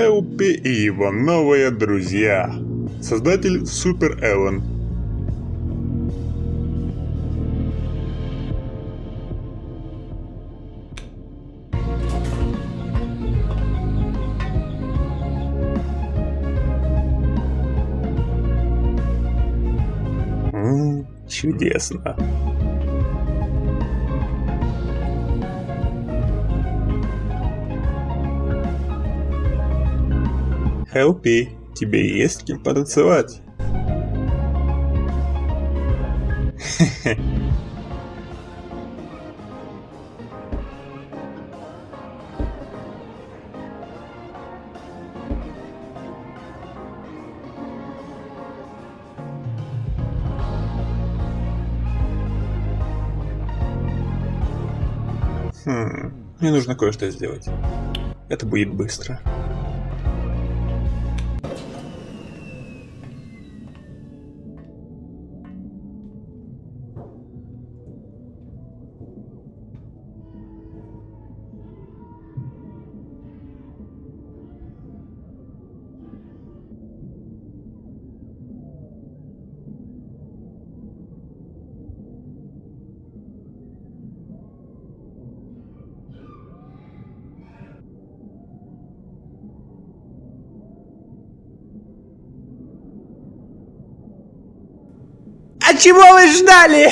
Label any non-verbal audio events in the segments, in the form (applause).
Хелпи и его новые друзья. Создатель Супер Эллен. Чудесно. Хелпи, тебе есть с кем потанцевать? Хм, мне нужно кое-что сделать. Это будет быстро. А чего вы ждали?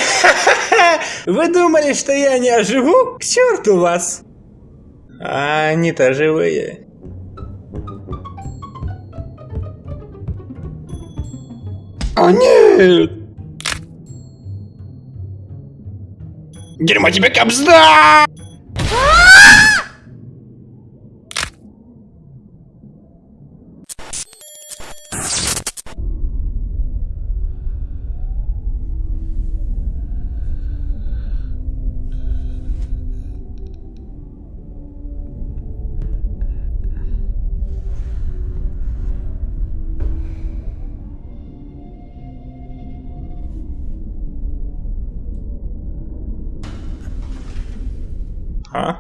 (laughs) Вы думали, что я не оживу? К черту вас! А они-то живые. О нет! Дерьмо тебе кобзда! А?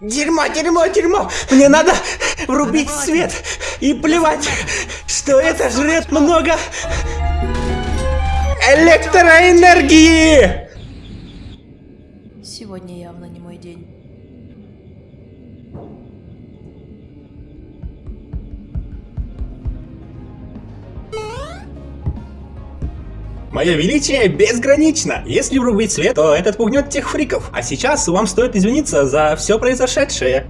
Дерьмо, дерьмо, дерьмо! Мне надо врубить свет и плевать, что это жрет много электроэнергии! Сегодня явно не мой день. Мое величие безгранично. Если врубить свет, то этот пугнет тех фриков. А сейчас вам стоит извиниться за все произошедшее.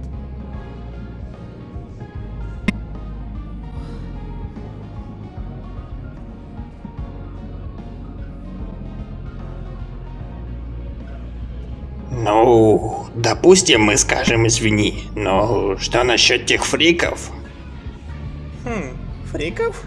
Ну, допустим, мы скажем извини, но что насчет тех фриков? Хм, фриков?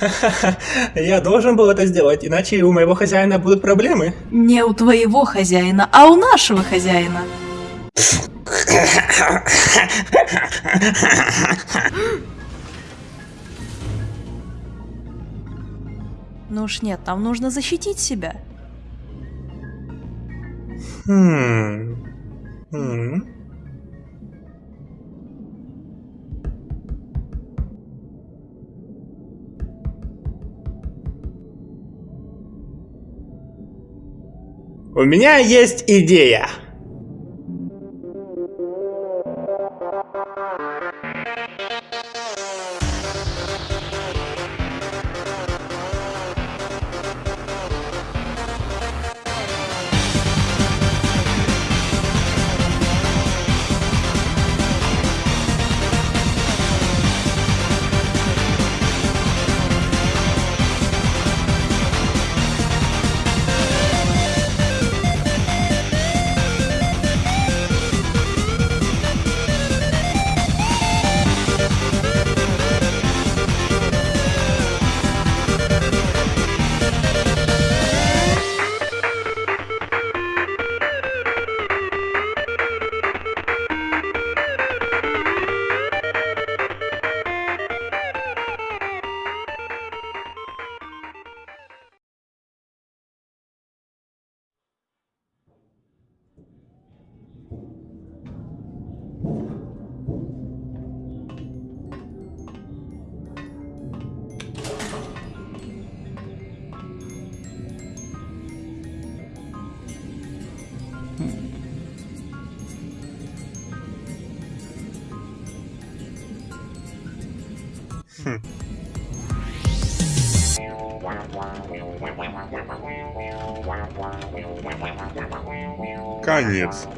(laughs) Я должен был это сделать, иначе у моего хозяина будут проблемы. Не у твоего хозяина, а у нашего хозяина. Ну уж нет, нам нужно защитить себя. Хм. Хм. У меня есть идея. Конец.